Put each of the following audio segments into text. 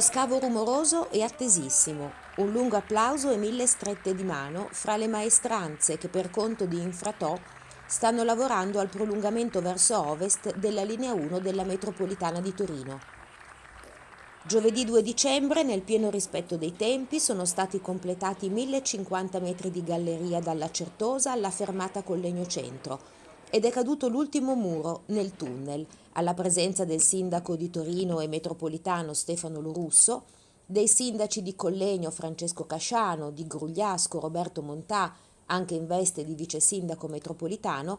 scavo rumoroso e attesissimo, un lungo applauso e mille strette di mano fra le maestranze che per conto di Infratò stanno lavorando al prolungamento verso ovest della linea 1 della metropolitana di Torino. Giovedì 2 dicembre, nel pieno rispetto dei tempi, sono stati completati 1050 metri di galleria dalla Certosa alla fermata Collegno Centro ed è caduto l'ultimo muro nel tunnel, alla presenza del sindaco di Torino e metropolitano Stefano Lorusso, dei sindaci di Collegno Francesco Casciano, di Grugliasco Roberto Montà, anche in veste di vice sindaco metropolitano,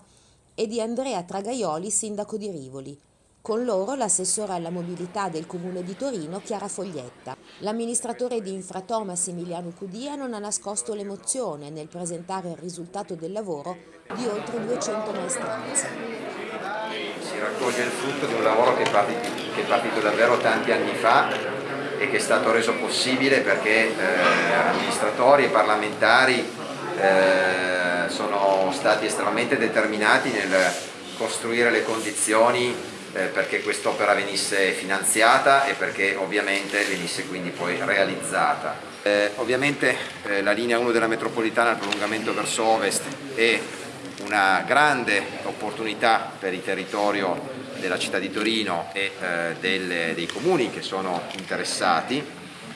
e di Andrea Tragaioli, sindaco di Rivoli. Con loro l'assessore alla mobilità del comune di Torino, Chiara Foglietta. L'amministratore di Infratò Massimiliano Cudia non ha nascosto l'emozione nel presentare il risultato del lavoro di oltre 200 maestranze. Si raccoglie il frutto di un lavoro che è partito, che è partito davvero tanti anni fa e che è stato reso possibile perché eh, amministratori e parlamentari eh, sono stati estremamente determinati nel costruire le condizioni eh, perché quest'opera venisse finanziata e perché ovviamente venisse quindi poi realizzata. Eh, ovviamente eh, la linea 1 della metropolitana, il prolungamento verso ovest è una grande opportunità per il territorio della città di Torino e eh, delle, dei comuni che sono interessati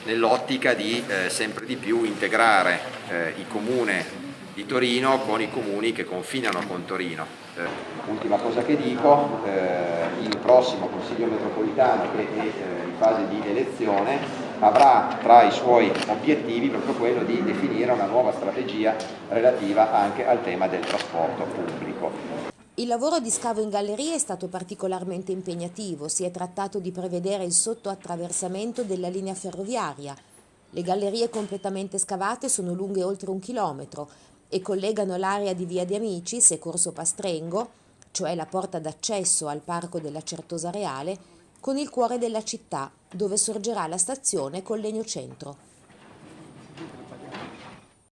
nell'ottica di eh, sempre di più integrare eh, il comune di Torino con i comuni che confinano con Torino. Eh, ultima cosa che dico, eh, il prossimo Consiglio metropolitano che è eh, in fase di elezione avrà tra i suoi obiettivi proprio quello di definire una nuova strategia relativa anche al tema del trasporto pubblico. Il lavoro di scavo in galleria è stato particolarmente impegnativo, si è trattato di prevedere il sottoattraversamento della linea ferroviaria. Le gallerie completamente scavate sono lunghe oltre un chilometro e collegano l'area di Via di Amicis e Corso Pastrengo, cioè la porta d'accesso al parco della Certosa Reale, con il cuore della città, dove sorgerà la stazione Collegno Centro.